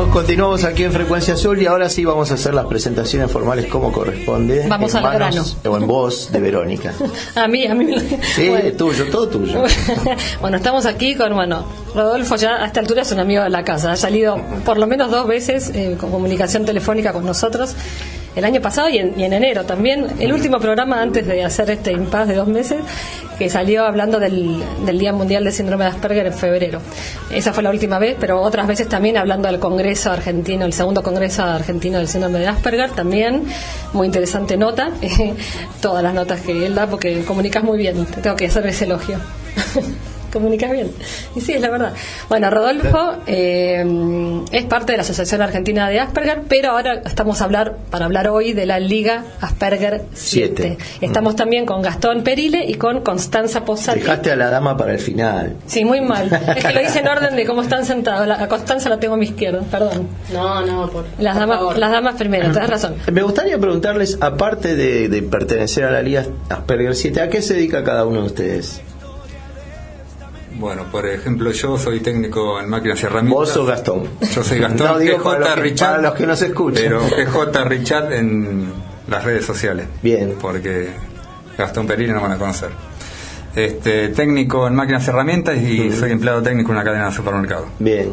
Bueno, continuamos aquí en Frecuencia Azul y ahora sí vamos a hacer las presentaciones formales como corresponde. Vamos al manos O en voz de Verónica. a mí, a mí. Sí, tuyo, todo tuyo. bueno, estamos aquí con, bueno, Rodolfo ya a esta altura es un amigo de la casa. Ha salido por lo menos dos veces eh, con comunicación telefónica con nosotros el año pasado y en, enero también. El último programa antes de hacer este impas de dos meses, que salió hablando del, Día Mundial de Síndrome de Asperger en febrero. Esa fue la última vez, pero otras veces también hablando del Congreso Argentino, el segundo Congreso Argentino del Síndrome de Asperger, también. Muy interesante nota. Todas las notas que él da, porque comunicas muy bien. Te tengo que hacer ese elogio. comunicas bien. Y sí, es la verdad. Bueno, Rodolfo eh, es parte de la Asociación Argentina de Asperger, pero ahora estamos a hablar, para hablar hoy de la Liga Asperger 7. Estamos también con Gastón Perile y con Constanza Posati. Dejaste a la dama para el final. Sí, muy mal. Es que lo hice en orden de cómo están sentados. a Constanza la tengo a mi izquierda, perdón. No, no, por las damas, las damas primero, tenés razón. Me gustaría preguntarles, aparte de, de pertenecer a la Liga Asperger 7, ¿a qué se dedica cada uno de ustedes? Bueno, por ejemplo, yo soy técnico en máquinas y herramientas. Vos sos Gastón. Yo soy Gastón, no, digo PJ Richard. Para los que nos escuchan. Pero PJ Richard en las redes sociales. Bien. Porque Gastón Perini no van a conocer. Este, técnico en máquinas y herramientas y soy empleado técnico en una cadena de supermercado. Bien.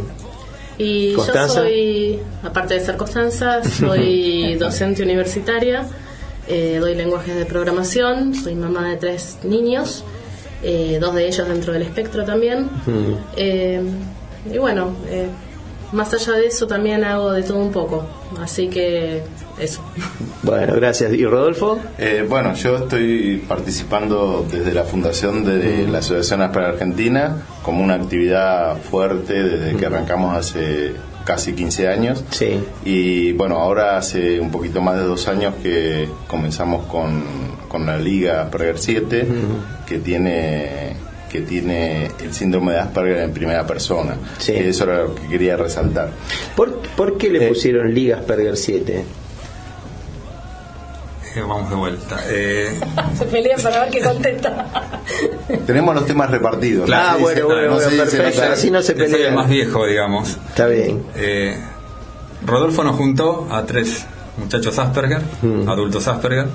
Y yo soy, aparte de ser Constanza, soy docente universitaria, eh, doy lenguajes de programación, soy mamá de tres niños eh, dos de ellos dentro del espectro también. Eh, y bueno, eh, más allá de eso también hago de todo un poco, así que eso. Bueno, gracias. ¿Y Rodolfo? bueno, yo estoy participando desde la fundación de la Asociación Aspera Argentina como una actividad fuerte desde que arrancamos hace casi 15 años. Sí. Y bueno, ahora hace un poquito más de dos años que comenzamos con, con la Liga Asperger 7, que tiene que tiene el síndrome de Asperger en primera persona. Sí. Eso era lo que quería resaltar. ¿Por, ¿por qué le eh, pusieron Liga Asperger 7? vamos de vuelta. Eh... Se pelean para ver qué contesta. Tenemos los temas repartidos. ah, bueno, bueno, no perfecto. Así no se pelea. el más viejo, digamos. Está bien. Eh, Rodolfo nos juntó a tres muchachos Asperger, mm. adultos Asperger,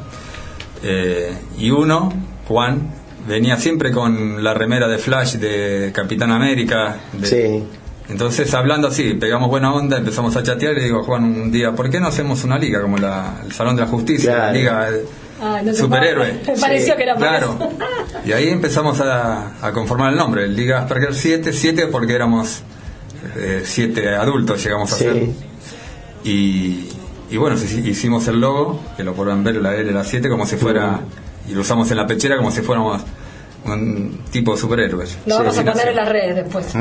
eh, y uno, Juan, venía siempre con la remera de Flash de Capitán América. De, sí entonces, hablando así, pegamos buena onda, empezamos a chatear y le digo a Juan un día, ¿por qué no hacemos una liga como la, el Salón de la Justicia, la Liga ah, Superhéroe? Me pareció que era Claro. Y ahí empezamos a, conformar el nombre, Liga Asperger 7, 7 porque éramos eh, siete adultos, llegamos a ser. Y, y bueno, hicimos el logo, que lo podrán ver, la L, la 7, como si fuera, y lo usamos en la pechera como si fuéramos un tipo de superhéroes. Lo vamos a poner en las redes después.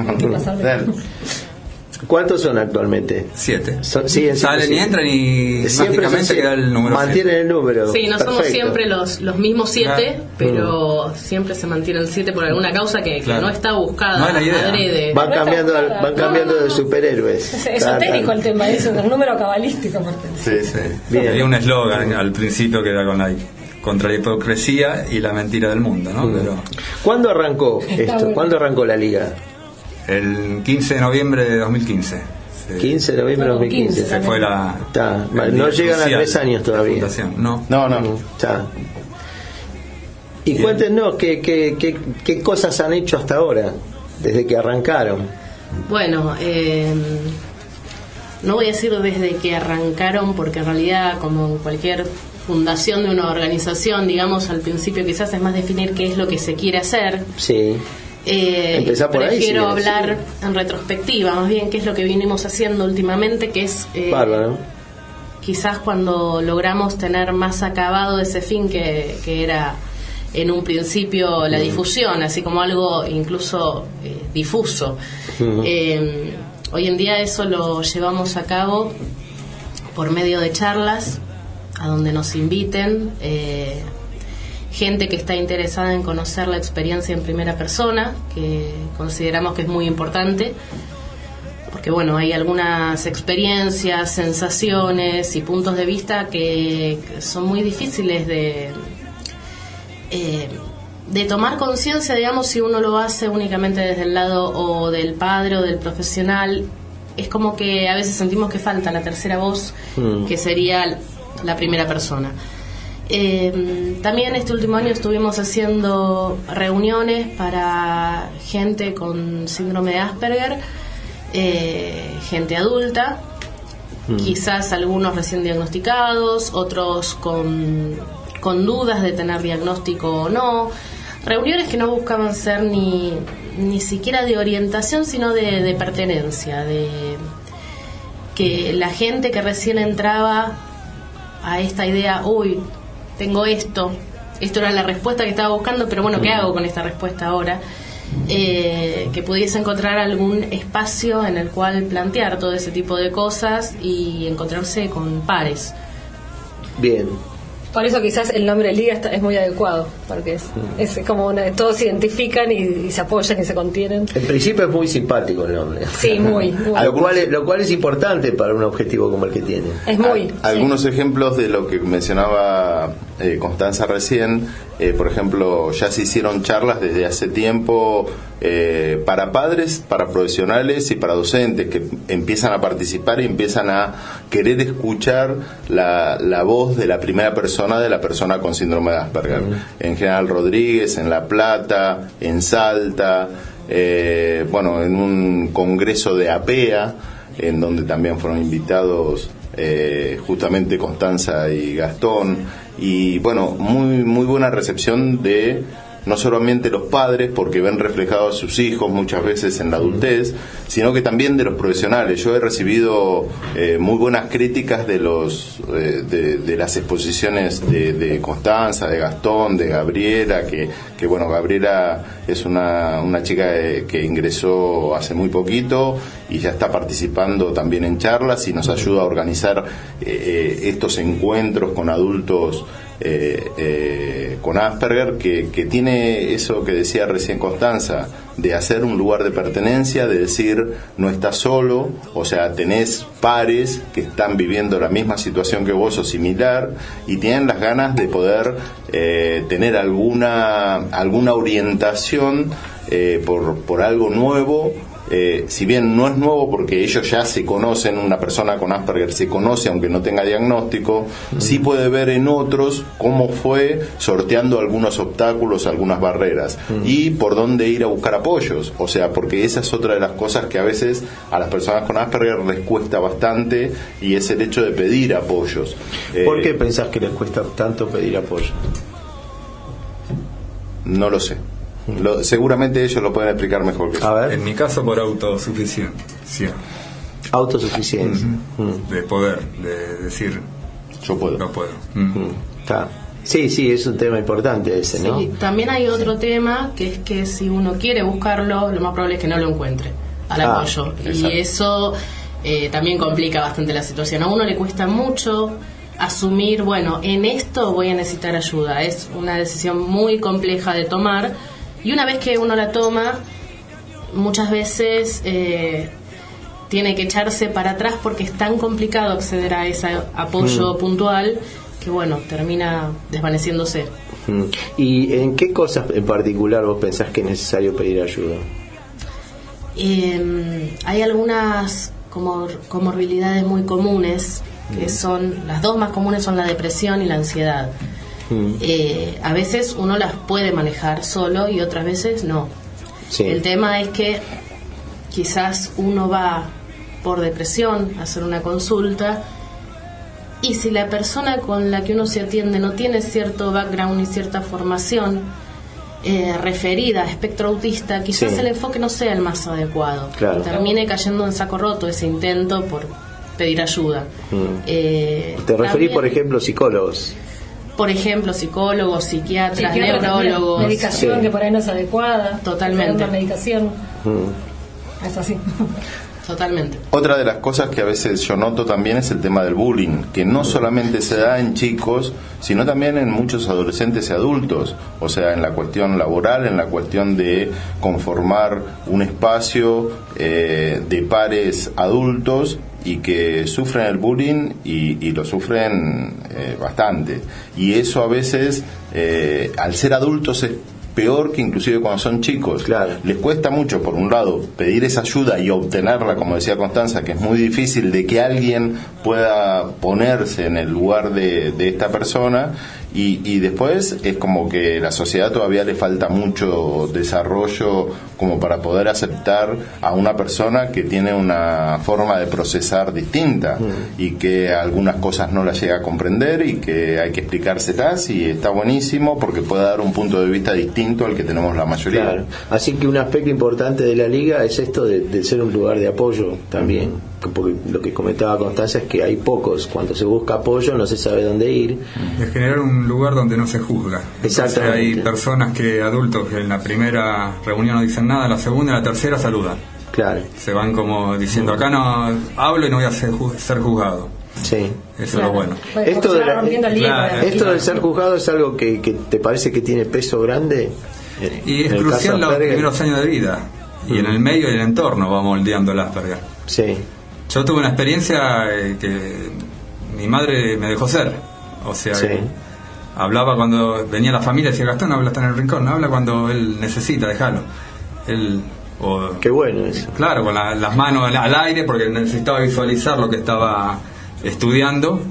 ¿Cuántos son actualmente? Siete. Salen y entran y mágicamente queda el número. Mantienen el número. Sí, no somos siempre los, los mismos siete, pero mm. siempre se mantiene el siete por alguna causa que, no está buscada. No es Van, cambiando, van cambiando de superhéroes. Es esotérico el tema, es un número cabalístico. Sí, sí. Bien. Había un eslogan al principio que era con la contra la hipocresía y la mentira del mundo, ¿no? Mm. Pero, ¿Cuándo arrancó esto? ¿Cuándo arrancó la liga? El 15 de noviembre de 2015. 15 de noviembre de 2015. Se fue la. no llegan a tres años todavía. No. No, no. Está. Y cuéntenos ¿qué, qué, qué, qué, cosas han hecho hasta ahora, desde que arrancaron. Bueno, eh, no voy a decir desde que arrancaron, porque en realidad, como cualquier fundación de una organización, digamos, al principio quizás es más definir qué es lo que se quiere hacer. Sí. Eh, por prefiero hablar en retrospectiva, más bien qué es lo que vinimos haciendo últimamente, que es eh, quizás cuando logramos tener más acabado ese fin que, era en un principio la mm. difusión, así como algo incluso eh, difuso. Eh, hoy en día eso lo llevamos a cabo por medio de charlas a donde nos inviten, eh, gente que está interesada en conocer la experiencia en primera persona, que consideramos que es muy importante, porque bueno, hay algunas experiencias, sensaciones y puntos de vista que, son muy difíciles de... Eh, de tomar conciencia, digamos, si uno lo hace únicamente desde el lado o del padre o del profesional es como que a veces sentimos que falta la tercera voz, Mm. que sería la primera persona. Eh, también este último año estuvimos haciendo reuniones para gente con síndrome de Asperger, eh, gente adulta, quizás algunos recién diagnosticados, otros con, con dudas de tener diagnóstico o no. Reuniones que no buscaban ser ni, ni siquiera de orientación, sino de, de pertenencia, de que la gente que recién entraba a esta idea, uy, tengo esto, esto era la respuesta que estaba buscando, pero bueno, ¿qué hago con esta respuesta ahora? Eh, que pudiese encontrar algún espacio en el cual plantear todo ese tipo de cosas y encontrarse con pares. Bien. Por eso quizás el nombre Liga está- es muy adecuado, porque es, es como una, todos se identifican y, y se apoyan y se contienen. En principio es muy simpático el nombre. Sí, muy, muy. Lo cual, es, lo cual es importante para un objetivo como el que tiene. Es muy. Al- algunos ejemplos de lo que mencionaba eh, Constanza recién, eh, por ejemplo, ya se hicieron charlas desde hace tiempo eh, para padres, para profesionales y para docentes que empiezan a participar y empiezan a querer escuchar la, la voz de la primera persona de la persona con síndrome de Asperger. En General Rodríguez, en La Plata, en Salta, bueno, en un congreso de APEA, en donde también fueron invitados eh, justamente Constanza y Gastón y bueno muy muy buena recepción de no solamente los padres porque ven reflejados a sus hijos muchas veces en la adultez sino que también de los profesionales. Yo he recibido eh, muy buenas críticas de los eh, de, las exposiciones de, de Constanza de Gastón de Gabriela que, que bueno Gabriela es una, una chica eh, que ingresó hace muy poquito y ya está participando también en charlas y nos ayuda a organizar eh, eh, estos encuentros con adultos eh, eh, con Asperger, que, que tiene eso que decía recién Constanza, de hacer un lugar de pertenencia, de decir no estás solo, o sea, tenés pares que están viviendo la misma situación que vos o similar y tienen las ganas de poder eh, tener alguna, alguna orientación eh, por, por algo nuevo eh, si bien no es nuevo porque ellos ya se conocen, una persona con Asperger se conoce aunque no tenga diagnóstico, sí puede ver en otros cómo fue sorteando algunos obstáculos, algunas barreras y por dónde ir a buscar apoyos. O sea, porque esa es otra de las cosas que a veces a las personas con Asperger les cuesta bastante y es el hecho de pedir apoyos. ¿Por Eh, qué pensás que les cuesta tanto pedir apoyo? No lo sé. Lo- seguramente ellos lo pueden explicar mejor que yo. A ver, En mi caso, por autosuficiencia. autosuficiencia. Mm, De poder, de decir, Yo puedo. no puedo. mm, Está. Sí, sí, es un tema importante ese, ¿no? Sí, también hay otro tema que es que si uno quiere buscarlo, lo más probable es que no lo encuentre al Ah, apoyo. exacto. Y eso eh, también complica bastante la situación. A uno le cuesta mucho asumir, bueno, en esto voy a necesitar ayuda. Es una decisión muy compleja de tomar. Y una vez que uno la toma, muchas veces eh, tiene que echarse para atrás porque es tan complicado acceder a ese apoyo puntual que, bueno, termina desvaneciéndose. Mm. ¿Y en qué cosas en particular vos pensás que es necesario pedir ayuda? Eh, hay algunas comor- comorbilidades muy comunes, que son, las dos más comunes son la depresión y la ansiedad. Mm. Eh, a veces uno las puede manejar solo y otras veces no. Sí. El tema es que quizás uno va por depresión a hacer una consulta y si la persona con la que uno se atiende no tiene cierto background y cierta formación eh, referida a espectro autista, quizás Sí. el enfoque no sea el más adecuado. Claro. Termine cayendo en saco roto ese intento por pedir ayuda. Mm. Eh, Te referís, también, por ejemplo, psicólogos. Por ejemplo, psicólogos, psiquiatras, Psiquiatra también, neurólogos. Medicación Sí. que por ahí no es adecuada. Totalmente. Una medicación. Mm. Es así. Totalmente. Otra de las cosas que a veces yo noto también es el tema del bullying, que no solamente se da en chicos, sino también en muchos adolescentes y adultos, o sea, en la cuestión laboral, en la cuestión de conformar un espacio eh, de pares adultos y que sufren el bullying y, y lo sufren eh, bastante. Y eso a veces, eh, al ser adultos, es peor que inclusive cuando son chicos. Claro. Les cuesta mucho, por un lado, pedir esa ayuda y obtenerla, como decía Constanza, que es muy difícil de que alguien pueda ponerse en el lugar de, de esta persona y, y, después es como que la sociedad todavía le falta mucho desarrollo como para poder aceptar a una persona que tiene una forma de procesar distinta mm. y que algunas cosas no las llega a comprender y que hay que explicárselas y está buenísimo porque puede dar un punto de vista distinto al que tenemos la mayoría. Claro. Así que un aspecto importante de la liga es esto de, de ser un lugar de apoyo también porque lo que comentaba Constanza es que hay pocos, cuando se busca apoyo no se sabe dónde ir. Es generar un lugar donde no se juzga. Exactamente. hay personas que, adultos, que en la primera reunión no dicen nada, la segunda y la tercera saludan. Claro. Se van como diciendo, acá no hablo y no voy a ser, ser juzgado. Sí. Eso es lo bueno. Esto, de claro. esto del ser juzgado es algo que, que, te parece que tiene peso grande. Y es crucial los primeros años de vida. Y en el medio y el entorno va moldeando el Asperger. Sí. Yo tuve una experiencia eh, que mi madre me dejó ser. O sea, hablaba cuando venía la familia, decía Gastón, habla hasta en el rincón, habla cuando él necesita, déjalo. Él, o, Qué bueno eso. Claro, con las manos al, aire, porque necesitaba visualizar lo que estaba estudiando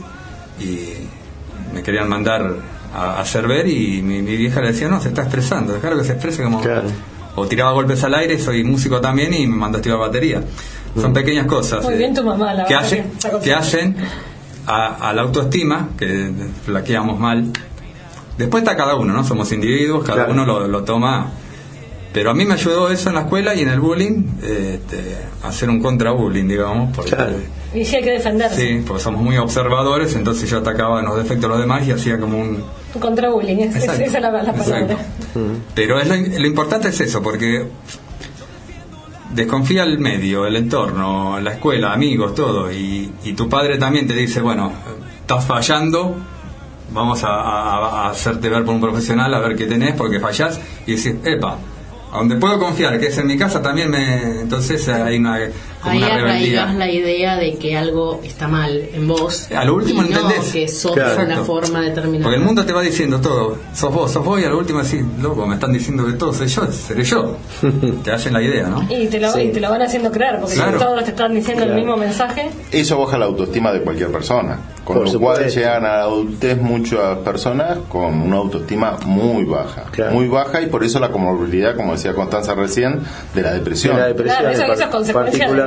y me querían mandar a, hacer ver y mi, vieja le decía, no, se está expresando, déjalo que se exprese como... O tiraba golpes al aire, soy músico también y me mandó a estudiar batería. Son pequeñas cosas Muy bien tu mamá, la que, hacen, que hacen a, la autoestima, que flaqueamos mal. Después está cada uno, ¿no? Somos individuos, cada uno lo, toma. Pero a mí me ayudó eso en la escuela y en el bullying, este, hacer un contra-bullying, digamos. Porque, Y sí hay que defenderse. Sí, porque somos muy observadores, entonces yo atacaba en los defectos de los demás y hacía como un... Contra-bullying, esa es la, la palabra. Pero es lo, lo importante es eso, porque desconfía el medio, el entorno, la escuela, amigos, todo, y, y tu padre también te dice, bueno, estás fallando, vamos a, hacerte ver por un profesional a ver qué tenés, porque fallás, y decís, epa, donde puedo confiar, que es en mi casa, también me. Entonces hay una. Como Ahí arraigas la idea de que algo está mal en vos. A lo último y entendés. que sos una forma determinada. Porque el mundo te va diciendo todo. Sos vos, sos vos, y a lo último decís, loco, me están diciendo que todo soy yo, seré yo. te hacen la idea, ¿no? Y te lo, y te lo van haciendo creer, porque todos te están diciendo el mismo mensaje. Eso baja la autoestima de cualquier persona. Con lo cual llegan a la adultez muchas personas con una autoestima muy baja. Muy baja y por eso la comorbilidad, como decía Constanza recién, de la depresión. De la depresión claro, eso, es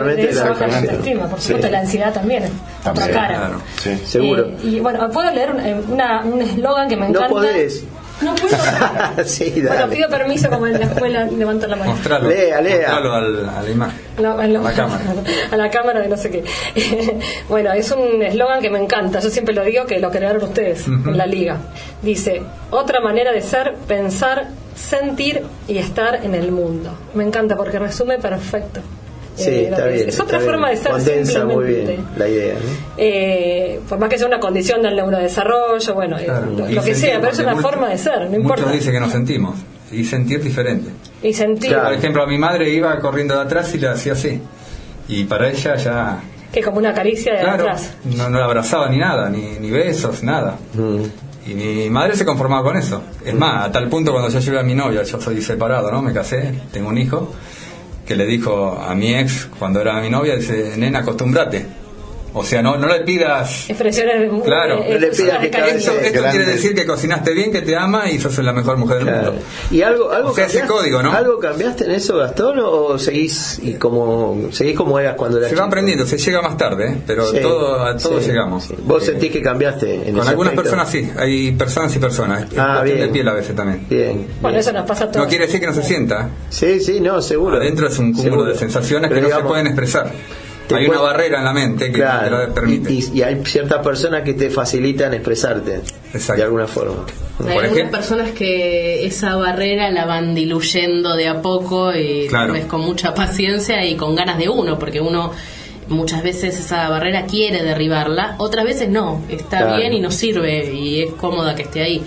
de, la autoestima. Por supuesto, la ansiedad también. Otra cara. Sí. Seguro. Eh, y bueno, puedo leer un eh, eslogan que me encanta. No podés. No puedo. sí, Bueno, pido permiso como en la escuela, levanto la mano. Mostralo. Lea, lea. Mostralo al, a la imagen. a la cámara. A la cámara de no sé qué. bueno, es un eslogan que me encanta. Yo siempre lo digo que lo crearon ustedes en la liga. Dice, otra manera de ser, pensar, sentir y estar en el mundo. Me encanta porque resume perfecto. Sí, eh, está bien, es otra forma de ser Condensa muy bien la idea. Eh, por más que sea una condición del neurodesarrollo, bueno, eh, lo, que sea, pero es una forma de ser, no importa. Muchos dicen que nos sentimos y sentir diferente. Y sentir. Por ejemplo, a mi madre iba corriendo de atrás y le hacía así. Y para ella ya. Que como una caricia de atrás. No, no la abrazaba ni nada, ni, ni besos, nada. Mm. Y mi madre se conformaba con eso. Es más, a tal punto cuando yo llevé a mi novia, yo soy separado, ¿no? Me casé, tengo un hijo que le dijo a mi ex cuando era mi novia, dice, nena, acostúmbrate o sea, no, no le pidas. Expresiones Claro, no le pidas que Esto, esto quiere decir que cocinaste bien, que te ama y sos la mejor mujer del mundo. ¿Y algo, algo o sea, ese código, ¿no? ¿Algo cambiaste en eso, Gastón, o seguís y como, seguís como eras cuando eras Se va aprendiendo, se llega más tarde, ¿eh? pero todo, a todos llegamos. ¿Vos sentís que cambiaste en Con algunas personas sí, hay personas y personas. Ah, bien. de piel a veces también. Bien. Bueno, eso nos pasa a todos. No quiere decir que no se sienta. Sí, sí, no, seguro. Adentro es un cúmulo de sensaciones que no se pueden expresar hay una barrera en la mente que te lo permite. Y, hay ciertas personas que te facilitan expresarte de alguna forma. Hay algunas personas que esa barrera la van diluyendo de a poco y con mucha paciencia y con ganas de uno, porque uno muchas veces esa barrera quiere derribarla, otras veces no, está bien y nos sirve y es cómoda que esté ahí.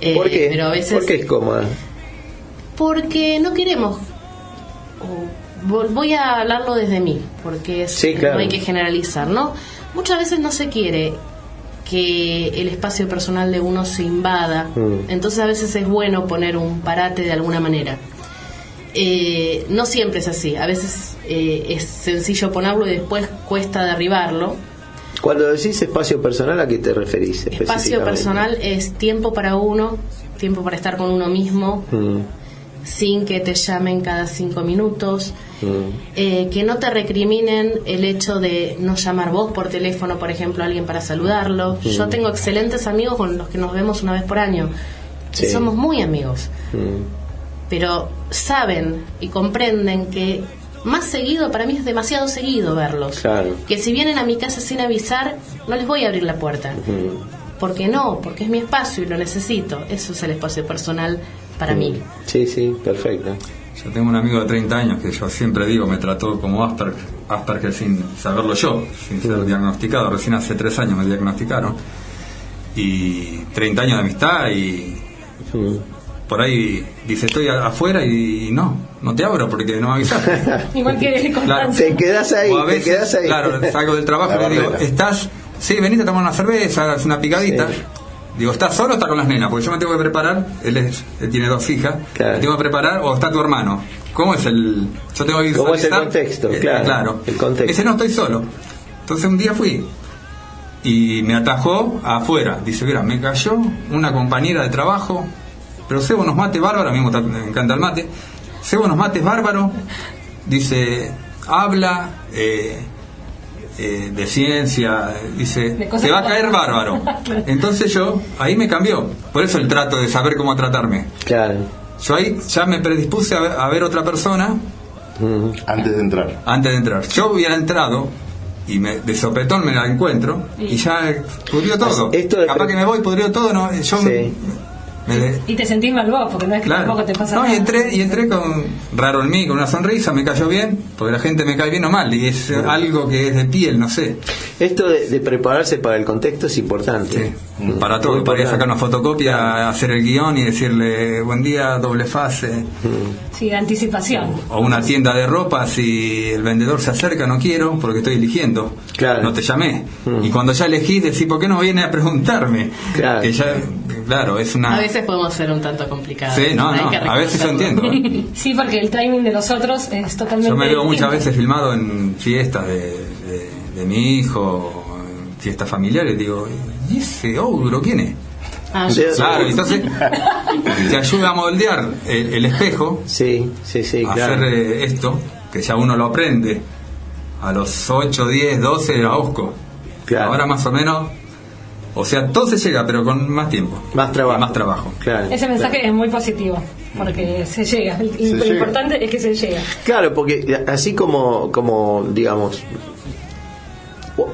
Eh, ¿Por qué? Pero a veces, ¿Por qué es cómoda? Porque no queremos voy a hablarlo desde mí, porque no hay que generalizar, ¿no? Muchas veces no se quiere que el espacio personal de uno se invada. Mm. Entonces a veces es bueno poner un parate de alguna manera. Eh, no siempre es así, a veces eh, es sencillo ponerlo y después cuesta derribarlo. Cuando decís espacio personal, ¿a qué te referís? Espacio personal es tiempo para uno, tiempo para estar con uno mismo, Mm, sin que te llamen cada cinco minutos, mm, eh, que no te recriminen el hecho de no llamar vos por teléfono, por ejemplo, a alguien para saludarlo. Yo tengo excelentes amigos con los que nos vemos una vez por año. y. Somos muy amigos, mm. pero saben y comprenden que más seguido, para mí es demasiado seguido verlos. Claro. Que si vienen a mi casa sin avisar, no les voy a abrir la puerta. Mm. Porque no, porque es mi espacio y lo necesito. Eso es el espacio personal para mí. Sí, sí, perfecto. Yo tengo un amigo de 30 años que yo siempre digo me trató como Asperger, Asperger sin saberlo yo, sin ser diagnosticado. Recién hace tres años me diagnosticaron. Y 30 años de amistad y por ahí dice estoy afuera y no, no te abro porque no me avisaste. Igual que Constanza. Te quedás ahí, te quedás ahí. claro, salgo del trabajo y le digo, estás, sí, venite a tomar una cerveza, haz una picadita. Sí. Digo, ¿estás solo o está con las nenas? Porque yo me tengo que preparar, él, es- él tiene dos hijas, Claro. me tengo que preparar o está tu hermano. ¿Cómo es el...? Yo tengo que ¿Cómo es el visualizar- contexto? Eh, Claro, el contexto. Dice, no, estoy solo. Entonces un día fui y me atajó afuera. Dice, mira, me cayó una compañera de trabajo, pero cebo unos mates bárbaros, a mí me encanta el mate, cebo unos mates bárbaros, dice, habla eh, eh, de ciencia, dice, De te va a caer bárbaro. Entonces yo, ahí me cambió, por eso el trato de saber cómo tratarme. Claro. Yo ahí ya me predispuse a ver, a ver otra persona. Antes de entrar. antes de entrar. Yo hubiera entrado y me, de sopetón me la encuentro y ya pudrió todo. Esto de Capaz que me voy, pudrió todo, no, yo Sí. Me de- Y te sentís mal vos, porque no es que claro. tampoco te pasa No, nada. y entré, y entré con raro en mí, con una sonrisa, me cayó bien, porque la gente me cae bien o mal, y es algo que es de piel, no sé. Esto de, de prepararse para el contexto es importante. Sí, para todo, podría sacar una fotocopia, hacer el guion y decirle buen día, doble fase. Sí, de anticipación. O una tienda de ropa, si el vendedor se acerca, no quiero, porque estoy eligiendo. Claro. No te llamé. Mm. Y cuando ya elegís, decís, ¿por qué no viene a preguntarme? Claro. Que ya, claro, es una. A veces podemos ser un tanto complicados. Sí, no, no, a veces yo entiendo. Sí, porque el timing de los otros es totalmente Yo me veo muchas veces filmado en fiestas de, de- de mi hijo, en fiestas familiares, digo, ¿y ese ogro quién es? Ah. Claro, entonces te ayuda a moldear el, el espejo, Sí, sí, sí, a claro. hacer eh, esto, que ya uno lo aprende a los 8, 10, 12 a Osco. Claro. Ahora más o menos, o sea, todo se llega, pero con más tiempo. Más trabajo. Y más trabajo. Claro. Ese mensaje es muy positivo, porque se llega. Se lo llega. importante es que se llega. Claro, porque así como, como digamos,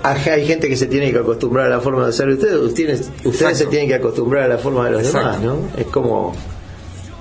hay gente que se tiene que acostumbrar a la forma de hacer ustedes, ustedes, ustedes se tienen que acostumbrar a la forma de los Exacto. demás, ¿no? Es como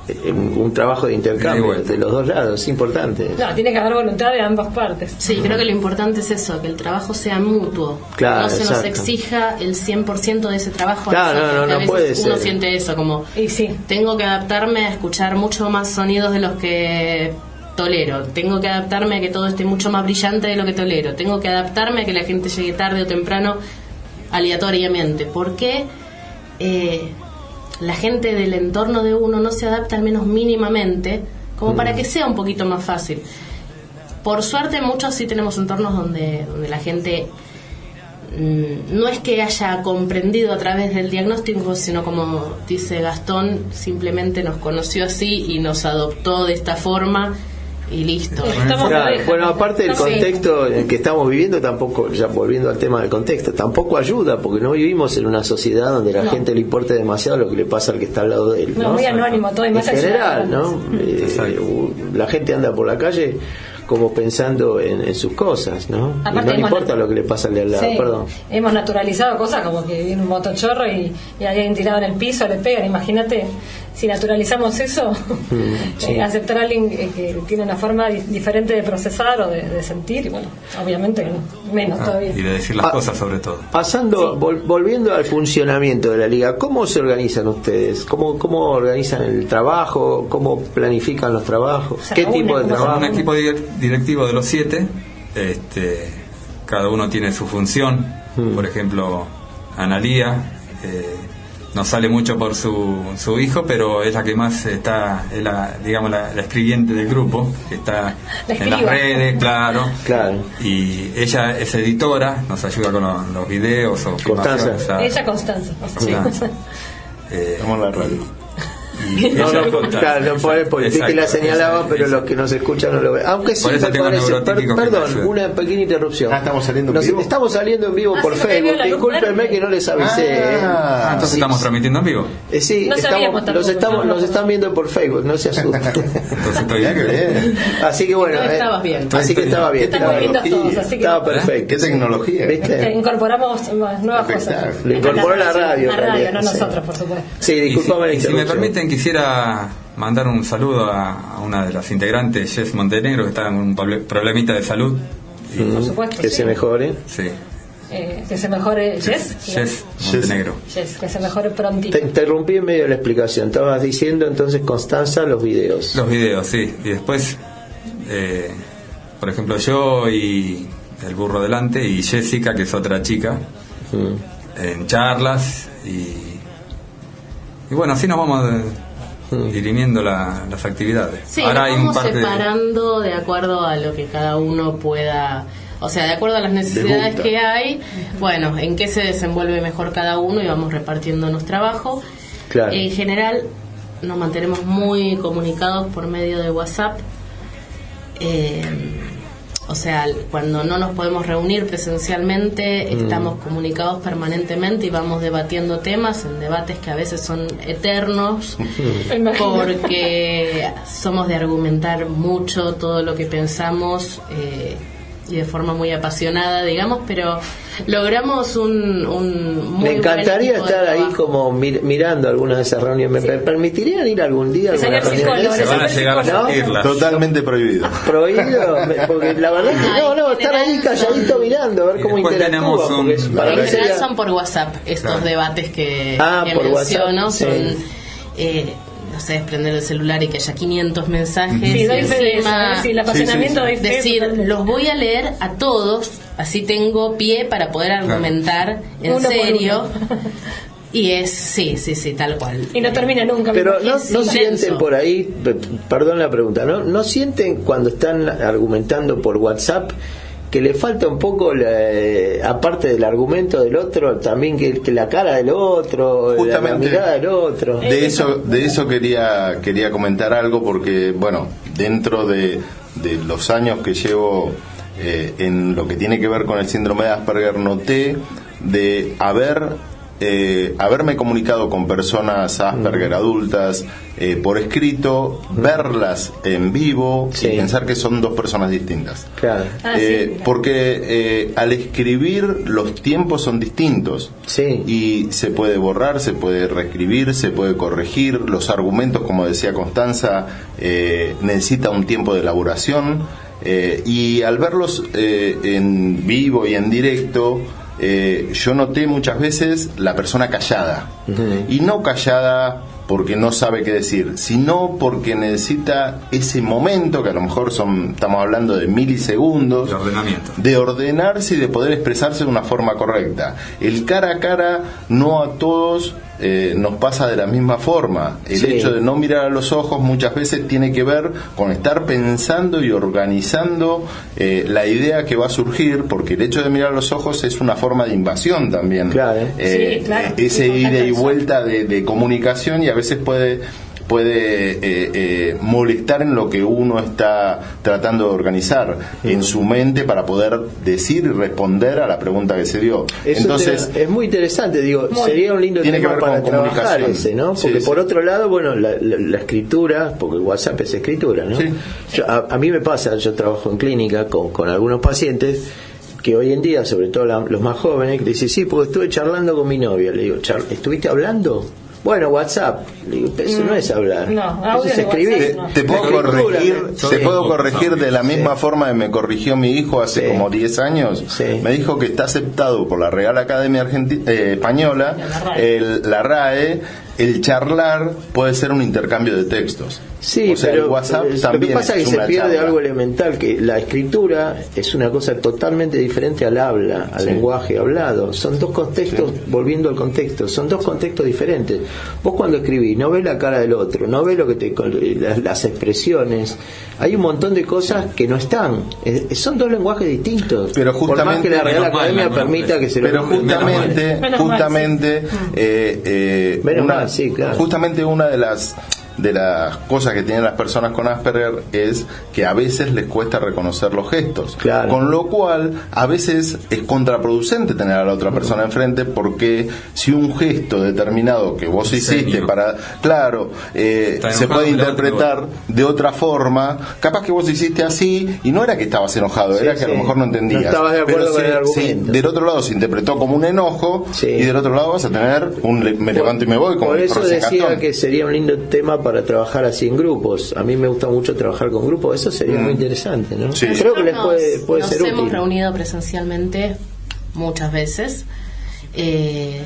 un trabajo de intercambio vuelta. de los dos lados, es importante. No, tiene que haber voluntad de ambas partes. Sí, creo que lo importante es eso, que el trabajo sea mutuo. Claro, no se nos exija el 100% de ese trabajo. Claro, no, no, a no veces puede Uno ser. siente eso, como Y sí, tengo que adaptarme a escuchar mucho más sonidos de los que tolero. Tengo que adaptarme a que todo esté mucho más brillante de lo que tolero. Tengo que adaptarme a que la gente llegue tarde o temprano aleatoriamente. ¿Por qué eh, la gente del entorno de uno no se adapta al menos mínimamente como para que sea un poquito más fácil? Por suerte muchos sí tenemos entornos donde, donde la gente mm, no es que haya comprendido a través del diagnóstico, sino como dice Gastón, simplemente nos conoció así y nos adoptó de esta forma y listo. Estamos Claro, pareja. bueno, aparte del Sí. contexto en el que estamos viviendo, tampoco, ya volviendo al tema del contexto, tampoco ayuda, porque no vivimos en una sociedad donde la No. gente le importe demasiado lo que le pasa al que está al lado de él. No, ¿no? muy anónimo todo y en más general, ayudar. ¿no? Eh, la gente anda por la calle como pensando en, en sus cosas, ¿no? Y no le importa lo que le pasa al de al lado, Sí, perdón. hemos naturalizado cosas como que viene un motochorro y, y hay alguien tirado en el piso, le pegan. Imagínate, si naturalizamos eso, Mm, sí. eh, aceptar a alguien eh, que tiene una forma di- diferente de procesar o de, de sentir, y bueno, obviamente menos Ah, todavía. y de decir las Ah. cosas sobre todo. Pasando, vol- volviendo al funcionamiento de la liga, ¿cómo se organizan ustedes? ¿Cómo, cómo organizan el trabajo? ¿Cómo planifican los trabajos? Se ¿Qué tipo de ¿cómo se trabajo? un equipo di- directivo de los siete, este, cada uno tiene su función. Mm. Por ejemplo, Analía. Eh, no sale mucho por su, su hijo, pero es la que más está, es la, digamos, la, escribiente del grupo, que está en las redes, claro. claro. Y ella es editora, nos ayuda con los, videos o Constanza. Ella Constanza. Constanza. Eh, la radio no, no, claro, no puede porque que la señalaba, pero los que nos escuchan no lo ven. Aunque sí, me parece. perdón, una pequeña interrupción. Ah, estamos saliendo en vivo. Estamos saliendo en vivo ah, por Facebook. Discúlpenme que no les avisé. Ah, ¿eh? entonces estamos transmitiendo en vivo. Eh, sí, estamos, los estamos, nos están viendo por Facebook, no se asusten. entonces estoy bien. Así que bueno. No eh, estabas bien. Así que estaba bien. Que. Estaba perfecto. Qué tecnología. ¿Viste? Incorporamos nuevas cosas. Lo incorporó la radio. La radio, no nosotros, por supuesto. Sí, discúlpame. Si me permiten, quisiera mandar un saludo a, una de las integrantes, Jess Montenegro, que está en un problemita de salud. por supuesto. Que se mejore. Sí. Eh, que se mejore Jess. Jess Montenegro. Jess, que se mejore prontito. Te interrumpí en medio de la explicación. Estabas diciendo entonces, Constanza, los videos. Los videos, sí. Y después, eh, por ejemplo, yo y el burro delante y Jessica, que es otra chica, en charlas y y bueno, así nos vamos mm. Dirimiendo las actividades. Sí, Ahora vamos separando de... acuerdo a lo que cada uno pueda, o sea, de acuerdo a las necesidades que hay, bueno, en qué se desenvuelve mejor cada uno y vamos repartiéndonos trabajo. En general nos mantenemos muy comunicados por medio de WhatsApp. Eh, o sea, cuando no nos podemos reunir presencialmente, mm. estamos comunicados permanentemente y vamos debatiendo temas, en debates que a veces son eternos, porque somos de argumentar mucho todo lo que pensamos. Eh, y de forma muy apasionada, digamos, pero logramos un, un muy Me encantaría estar ahí como mirando algunas de esas reuniones. ¿Me permitirían ir algún día a alguna reunión? Se van a llegar a Totalmente prohibido. ¿Prohibido? Porque la verdad es que no, no, estar ahí calladito mirando, a ver cómo interactúa. Un... en general son por WhatsApp estos debates que, ah, por menciono. Son, eh, no sé, prender el celular y que haya 500 mensajes. Sí, doy fe el apasionamiento de Decir, los voy a leer a todos, así tengo pie para poder argumentar en serio. Y es, sí, sí, sí, tal cual. Y no termina nunca. Pero no, no sienten por ahí, perdón la pregunta, ¿no? ¿No sienten cuando están argumentando por WhatsApp que le falta un poco, aparte del argumento del otro, también que, la cara del otro, la, mirada del otro. De eso, de eso quería, quería comentar algo porque, bueno, dentro de, de los años que llevo eh, en lo que tiene que ver con el síndrome de Asperger, noté de haber eh, haberme comunicado con personas Asperger adultas eh, por escrito, verlas en vivo y pensar que son dos personas distintas. Ah, eh, porque al escribir los tiempos son distintos. Y se puede borrar, se puede reescribir, se puede corregir. Los argumentos, como decía Constanza, necesita un tiempo de elaboración. Y al verlos en vivo y en directo, eh, yo noté muchas veces la persona callada. Y no callada porque no sabe qué decir, sino porque necesita ese momento, que a lo mejor son, estamos hablando de milisegundos, de, ordenamiento. de ordenarse y de poder expresarse de una forma correcta. El cara a cara no a todos eh, nos pasa de la misma forma. El hecho de no mirar a los ojos muchas veces tiene que ver con estar pensando y organizando eh, la idea que va a surgir, porque el hecho de mirar a los ojos es una forma de invasión también. Eh, ese ida y vuelta de, de comunicación y a veces puede puede eh, eh, molestar en lo que uno está tratando de organizar en su mente para poder decir y responder a la pregunta que se dio. Entonces es muy interesante, digo, sería un lindo tema para trabajar ese, ¿no? Porque por otro lado, bueno, la, escritura, porque WhatsApp es escritura, ¿no? a, mí me pasa, yo trabajo en clínica con, con algunos pacientes que hoy en día, sobre todo los más jóvenes, que dicen, sí, porque estuve charlando con mi novia. Le digo, ¿estuviste hablando? Bueno, WhatsApp. Eso no es hablar. No, es escribir. Te, puedo corregir, te puedo corregir de la misma forma que me corrigió mi hijo hace como 10 años. Me dijo que está aceptado por la Real Academia Argentina, eh, Española, la RAE, el charlar puede ser un intercambio de textos. Sí, pero WhatsApp lo que pasa es que se pierde algo elemental, que la escritura es una cosa totalmente diferente al habla, al lenguaje hablado. Son dos contextos, volviendo al contexto, son dos contextos diferentes. Vos cuando escribís no ves la cara del otro, no ves lo que te, las, expresiones. Hay un montón de cosas que no están. son dos lenguajes distintos. Pero justamente, Por más que la Real Academia permita que se lo Pero justamente, justamente, eh, eh, justamente una de las de las cosas que tienen las personas con Asperger es que a veces les cuesta reconocer los gestos. Con lo cual, a veces es contraproducente tener a la otra persona enfrente porque si un gesto determinado que vos hiciste para, claro, eh, se puede interpretar de otra forma, capaz que vos hiciste así y no era que estabas enojado, era que a lo mejor no entendías. No estabas de acuerdo con el argumento. del otro lado se interpretó como un enojo y del otro lado vas a tener un me levanto y me voy como Por eso decía que sería un lindo tema para trabajar así en grupos. A mí me gusta mucho trabajar con grupos, eso sería muy mm. interesante, ¿no? Creo que les puede, puede nos hemos reunido presencialmente muchas veces. Eh,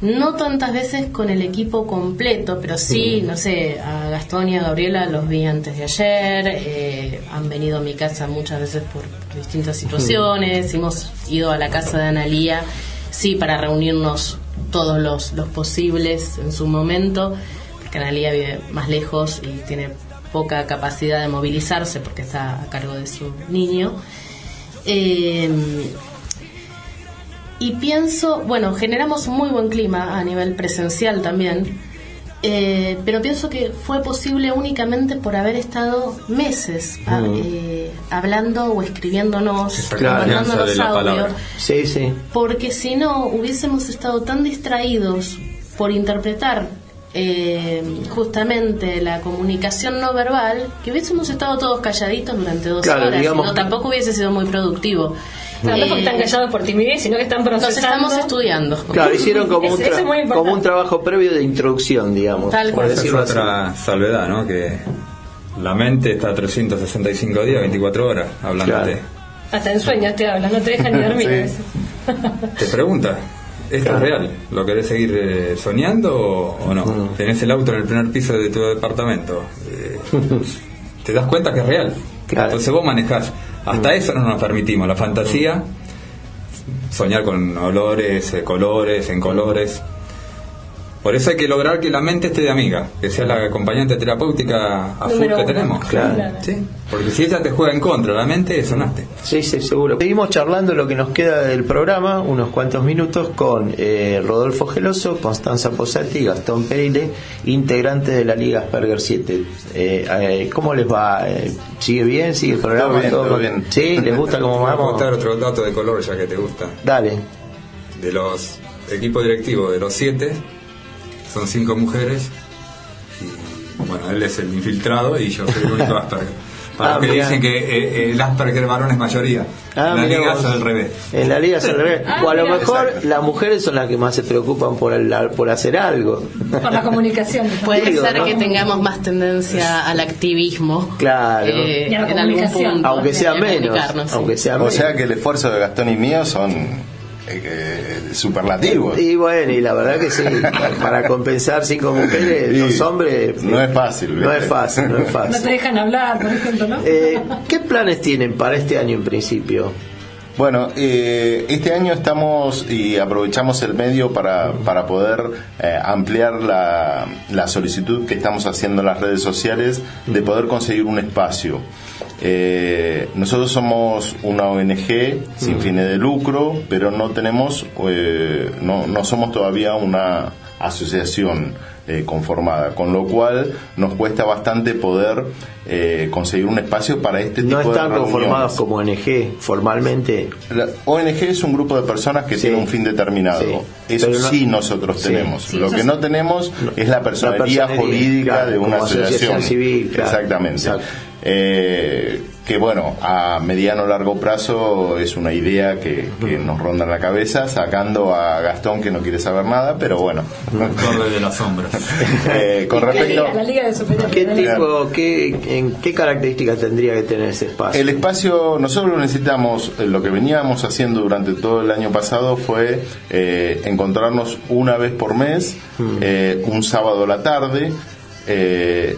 no tantas veces con el equipo completo, pero sí, mm. no sé, a Gastón y a Gabriela los vi antes de ayer, eh, han venido a mi casa muchas veces por, distintas situaciones, hemos ido a la casa de Analía, sí, para reunirnos todos los, los posibles en su momento. Canalía vive más lejos y tiene poca capacidad de movilizarse porque está a cargo de su niño. Em, y pienso, bueno, generamos un muy buen clima a nivel presencial también, eh, pero pienso que fue posible únicamente por haber estado meses ah, mm. eh, hablando o escribiéndonos, mandándonos audios. Sí, sí. Porque si no, hubiésemos estado tan distraídos por interpretar eh, justamente la comunicación no verbal, que hubiésemos estado todos calladitos durante dos horas, no, tampoco hubiese sido muy productivo. No, porque están callados por timidez, sino que están procesando. Nos estamos estudiando. Claro, hicieron como, un, como un trabajo previo de introducción, digamos. Tal cual. es otra salvedad, ¿no? Que la mente está 365 días, 24 horas, hablándote. Hasta en sueños te habla, no te dejan ni dormir. Te pregunta, ¿Esto es real? ¿Lo querés seguir eh, soñando o, no? Tenés el auto en el primer piso de tu departamento. Eh, ¿Te das cuenta que es real? Entonces vos manejás. Hasta eso no nos permitimos. La fantasía, soñar con olores, eh, colores, en colores. Por eso hay que lograr que la mente esté de amiga, que sea la acompañante terapéutica a full que tenemos. Claro. ¿Sí? Porque si ella te juega en contra, la mente sonaste. Sí, sí, seguro. Seguimos charlando lo que nos queda del programa, unos cuantos minutos, con eh, Rodolfo Geloso, Constanza Posati y Gastón Perile, integrantes de la Liga Asperger 7. Eh, eh, ¿Cómo les va? ¿Sigue bien? ¿Sigue el programa? Todo bien, ¿Sí? ¿Les gusta cómo vamos? Vamos a contar otro dato de color ya que te gusta. Dale. De los equipos directivos de los siete son cinco mujeres y bueno, él es el infiltrado y yo soy el único Asperger. Para ah, que dicen que eh, eh, el Asperger varón es mayoría. Ah, en la liga es al revés. En la liga es al revés. o a lo mejor las mujeres son las que más se preocupan por, el, por hacer algo. Por la comunicación. Puede ser que tengamos más tendencia al activismo. Claro. Eh, y a la comunicación. Aunque sea menos. Aunque sea o sea que el esfuerzo de Gastón y mío son eh, superlativo. Y bueno, y la verdad que sí, para compensar cinco mujeres, dos hombres. No es fácil. No es fácil, no es fácil. No te dejan hablar, por ejemplo, ¿no? Eh, ¿Qué planes tienen para este año en principio? Bueno, eh, este año estamos y aprovechamos el medio para, para poder eh, ampliar la, la, solicitud que estamos haciendo en las redes sociales de poder conseguir un espacio. Eh, nosotros somos una ONG sin fines de lucro, pero no tenemos, no, no somos todavía una asociación eh, conformada, con lo cual nos cuesta bastante poder eh, conseguir un espacio para este tipo de No están conformados como ONG formalmente. La ONG es un grupo de personas que tiene un fin determinado. Eso sí nosotros tenemos. Lo que no tenemos es la personalidad, jurídica de una asociación. civil. Exactamente. Eh, que bueno, a mediano o largo plazo es una idea que, nos ronda en la cabeza, sacando a Gastón que no quiere saber nada, pero bueno. Corre de las sombras. eh, con respecto la Liga de ¿Qué tipo, qué, en, qué características tendría que tener ese espacio? El espacio, nosotros necesitamos, eh, lo que veníamos haciendo durante todo el año pasado fue eh, encontrarnos una vez por mes, mm. eh, un sábado a la tarde, eh,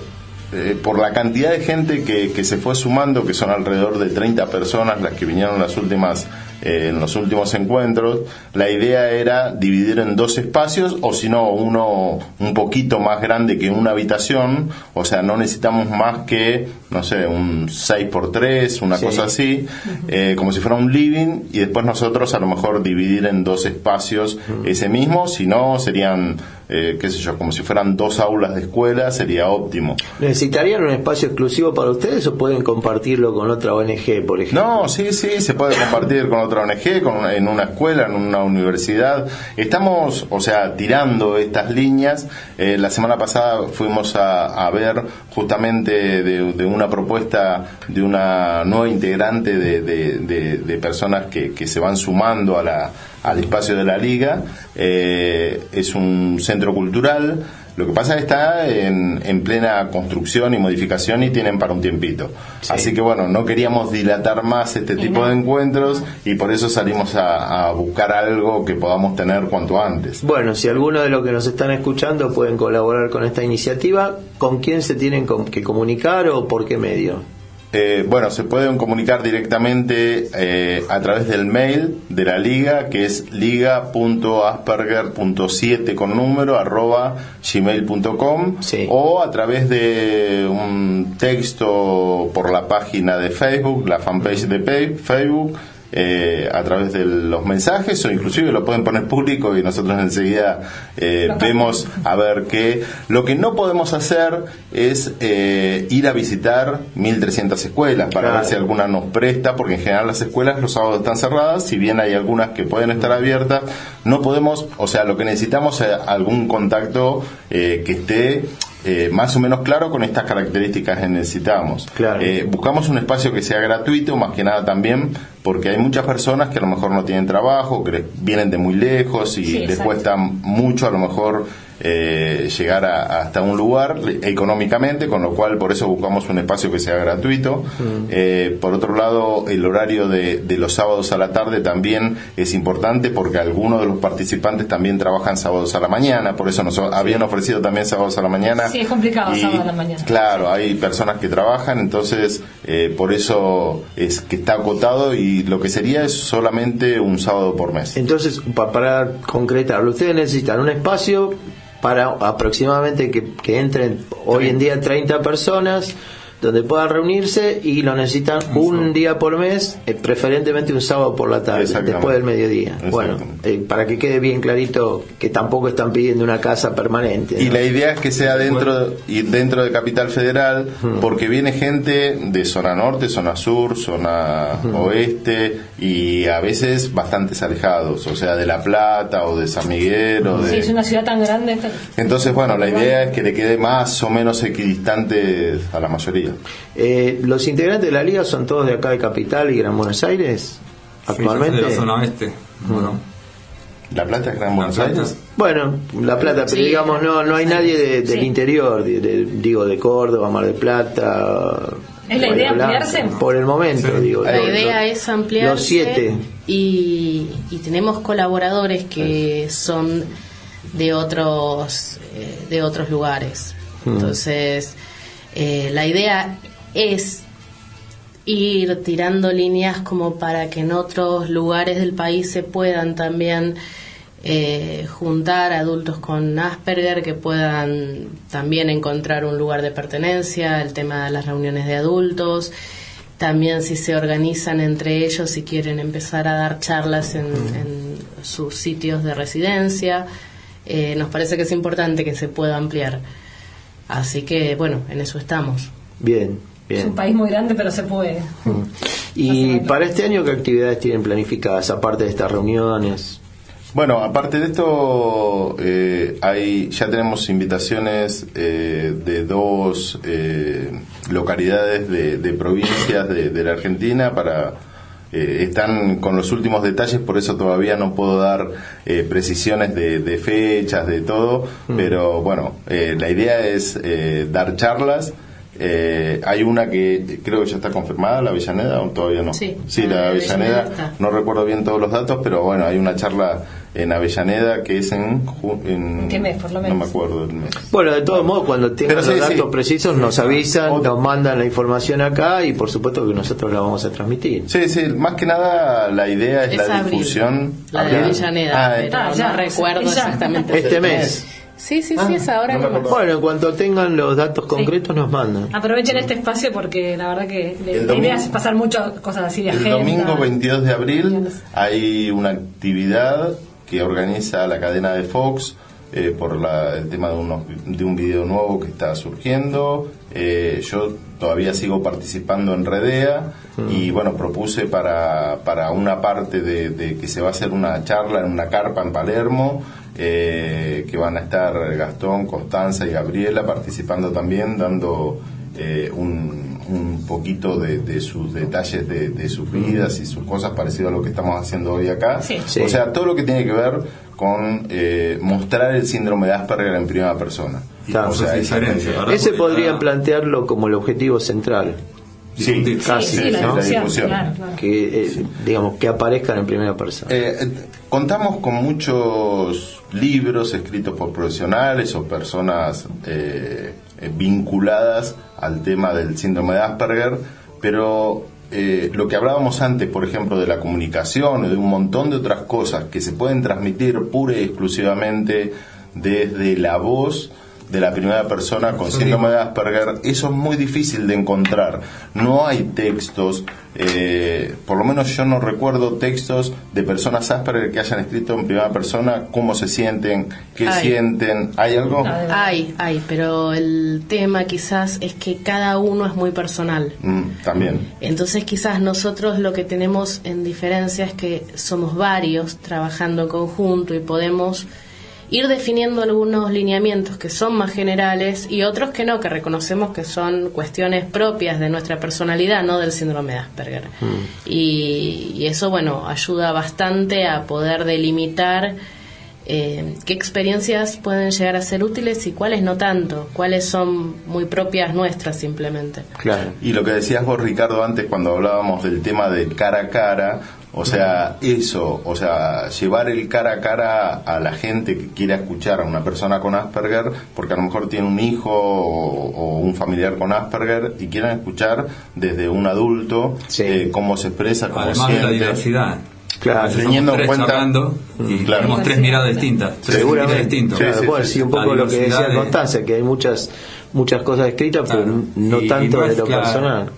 eh, por la cantidad de gente que, que, se fue sumando, que son alrededor de 30 personas las que vinieron las últimas eh, en los últimos encuentros, la idea era dividir en dos espacios o si no uno un poquito más grande que una habitación, o sea, no necesitamos más que, no sé, un 6 por 3 una cosa así, eh, como si fuera un living y después nosotros a lo mejor dividir en dos espacios ese mismo, si no serían eh, qué sé yo, como si fueran dos aulas de escuela, sería óptimo. ¿Necesitarían un espacio exclusivo para ustedes o pueden compartirlo con otra ONG, por ejemplo? No, sí, sí, se puede compartir con otra ONG, con, en una escuela, en una universidad. Estamos, o sea, tirando estas líneas. Eh, la semana pasada fuimos a, ver justamente de, una propuesta de una nueva integrante de, de, personas que, que se van sumando a la al espacio de la liga. Eh, es un centro cultural. Lo que pasa es que está en, en, plena construcción y modificación y tienen para un tiempito. Así que bueno, no queríamos dilatar más este tipo de encuentros y por eso salimos a, buscar algo que podamos tener cuanto antes. Bueno, si alguno de los que nos están escuchando pueden colaborar con esta iniciativa, ¿con quién se tienen que comunicar o por qué medio? Eh, bueno, se pueden comunicar directamente eh, a través del mail de la liga, que es liga.asperger.7 con número arroba gmail.com o a través de un texto por la página de Facebook, la fanpage de Facebook eh, a través de los mensajes o inclusive lo pueden poner público y nosotros enseguida eh, vemos a ver qué. Lo que no podemos hacer es eh, ir a visitar 1.300 escuelas para ver si alguna nos presta, porque en general las escuelas los sábados están cerradas, si bien hay algunas que pueden estar abiertas, no podemos, o sea, lo que necesitamos es algún contacto que esté eh, más o menos claro con estas características que necesitamos. Eh, buscamos un espacio que sea gratuito, más que nada también porque hay muchas personas que a lo mejor no tienen trabajo, que vienen de muy lejos y les cuesta mucho a lo mejor eh, llegar hasta un lugar económicamente, con lo cual por eso buscamos un espacio que sea gratuito. Mm. Eh, por otro lado, el horario de, los sábados a la tarde también es importante porque algunos de los participantes también trabajan sábados a la mañana, por eso nos habían ofrecido también sábados a la mañana. Sí, es complicado sábados a la mañana. Claro, hay personas que trabajan, entonces eh, por eso es que está acotado y lo que sería es solamente un sábado por mes. Entonces, para concretarlo, ustedes necesitan un espacio para aproximadamente que, que entren hoy en día 30 personas donde puedan reunirse y lo necesitan un día por mes, eh, preferentemente un sábado por la tarde, después del mediodía. Bueno, eh, para que quede bien clarito que tampoco están pidiendo una casa permanente. Y la idea es que sea dentro y dentro de Capital Federal, porque viene gente de zona norte, zona sur, zona oeste y a veces bastante alejados, o sea, de La Plata o de San Miguel. O de... Sí, es una ciudad tan grande. Entonces, bueno, la idea es que le quede más o menos equidistante a la mayoría. Eh, ¿Los integrantes de la liga son todos de acá de Capital y Gran Buenos Aires? Actualmente. de la zona oeste. Bueno. ¿La Plata es Gran Buenos Aires? Bueno, La Plata, pero digamos, no no hay nadie del interior, digo, de Córdoba, Mar del Plata. ¿Es la idea ampliarse? Por el momento, digo. La idea es ampliarse. Los siete. Y, y tenemos colaboradores que son de otros, eh, de otros lugares. Entonces eh, la idea es ir tirando líneas como para que en otros lugares del país se puedan también eh, juntar adultos con Asperger que puedan también encontrar un lugar de pertenencia, el tema de las reuniones de adultos, también si se organizan entre ellos si quieren empezar a dar charlas en, sus sitios de residencia, eh, nos parece que es importante que se pueda ampliar. Así que, bueno, en eso estamos. Bien, bien. Es un país muy grande, pero se puede. Mm. ¿Y para este año qué actividades tienen planificadas, aparte de estas reuniones? Bueno, aparte de esto, eh, hay, ya tenemos invitaciones eh, de dos eh, localidades de, provincias de, la Argentina para... están con los últimos detalles, por eso todavía no puedo dar precisiones de, fechas, de todo, mm. pero bueno, la idea es dar charlas eh, hay una que creo que ya está confirmada, la Avellaneda, o todavía no. Sí, la, Avellaneda. no recuerdo bien todos los datos, pero bueno, hay una charla en Avellaneda que es en. en ¿Qué mes, por lo menos? No me acuerdo del mes. Bueno, de todos modos, cuando tengan los datos precisos, nos avisan, nos mandan la información acá y por supuesto que nosotros la vamos a transmitir. Sí, sí, más que nada la idea es, la difusión. La de Avellaneda, ah, ah, ya recuerdo exactamente. Este mes. Sí, sí, sí, es ahora. bueno, en cuanto tengan los datos concretos nos mandan. Aprovechen este espacio porque la verdad que la idea es pasar muchas cosas así de El domingo 22 de abril hay una actividad que organiza la cadena de Fox eh, por el tema de, unos, de un video nuevo que está surgiendo. Eh, yo todavía sigo participando en Redea mm. y bueno, propuse para, para una parte de, de, que se va a hacer una charla en una carpa en Palermo eh, que van a estar Gastón, Constanza y Gabriela participando también, dando eh, un, un, poquito de, sus detalles de, sus vidas y sus cosas parecido a lo que estamos haciendo hoy acá. O sea, todo lo que tiene que ver con eh, mostrar el síndrome de Asperger en primera persona. ese podrían plantearlo como el objetivo central. Sí, casi, la, discusión. Que, digamos, que aparezcan en primera persona. contamos con muchos libros escritos por profesionales o personas eh, eh, vinculadas al tema del síndrome de Asperger, pero eh, lo que hablábamos antes, por ejemplo, de la comunicación o de un montón de otras cosas que se pueden transmitir pura y exclusivamente desde la voz, de la primera persona con síndrome de Asperger, eso es muy difícil de encontrar. No hay textos, eh, por lo menos yo no recuerdo textos de personas Asperger que hayan escrito en primera persona cómo se sienten, qué sienten. ¿Hay algo? Hay, hay, pero el tema quizás es que cada uno es muy personal. Mm, también. Entonces quizás nosotros lo que tenemos en diferencia es que somos varios trabajando en conjunto y podemos ir definiendo algunos lineamientos que son más generales y otros que no, que reconocemos que son cuestiones propias de nuestra personalidad, no del síndrome de Asperger. Mm. Y, eso, bueno, ayuda bastante a poder delimitar eh, qué experiencias pueden llegar a ser útiles y cuáles no tanto, cuáles son muy propias nuestras simplemente. Claro. Y lo que decías vos, Ricardo, antes cuando hablábamos del tema del cara a cara, o sea, eso, o sea, llevar el cara a cara a la gente que quiera escuchar a una persona con Asperger, porque a lo mejor tiene un hijo o, un familiar con Asperger y quieran escuchar desde un adulto eh, cómo se expresa, cómo Además siente. De la diversidad. Claro, teniendo en cuenta y claro. tenemos tres miradas distintas, tres Seguramente. distintos. Sí, sí, un poco lo que decía Constanza, que hay muchas muchas cosas escritas, pero no tanto de lo personal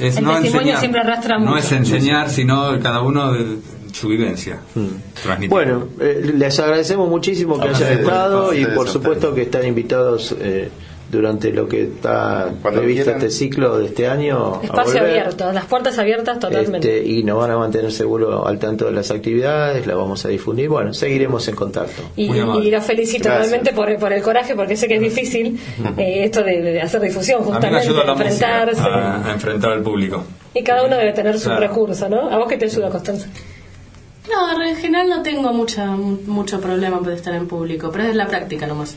es el no testimonio siempre arrastra mucho. No es enseñar, sino cada uno de su vivencia. Mm. Bueno, eh, les agradecemos muchísimo que hayan estado y por supuesto que están invitados. Eh, durante lo que está previsto este ciclo de este año. Espacio abierto, las puertas abiertas totalmente. Este, y nos van a mantener seguro al tanto de las actividades, las vamos a difundir. Bueno, seguiremos en contacto. Y, y los felicito realmente por, por, el coraje, porque sé que es difícil eh, esto de, hacer difusión, justamente, enfrentarse. A, enfrentar al público. Y cada uno debe tener su recurso, ¿no? ¿A vos qué te ayuda, Constanza? No, en general no tengo mucha, mucho problema por estar en público, pero es la práctica nomás.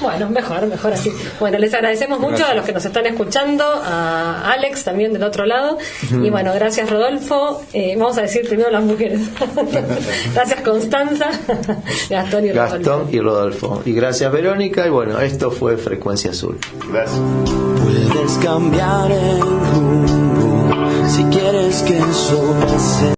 Bueno, mejor, mejor así. Bueno, les agradecemos mucho a los que nos están escuchando, a Alex también del otro lado. Y bueno, gracias Rodolfo. Eh, vamos a decir primero las mujeres. gracias Constanza, Gastón y Rodolfo. Gastón y Rodolfo. Y gracias Verónica. Y bueno, esto fue Frecuencia Azul. Gracias. Puedes cambiar el rumbo si quieres que eso pase.